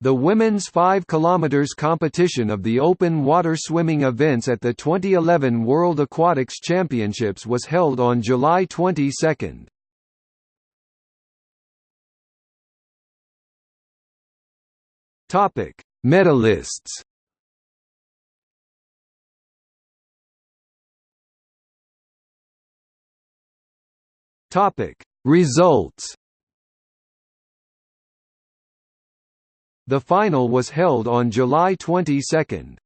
The women's 5 km competition of the open water swimming events at the 2011 World Aquatics Championships was held on July 22. Topic: Medalists. Topic: Results. The final was held on July 22.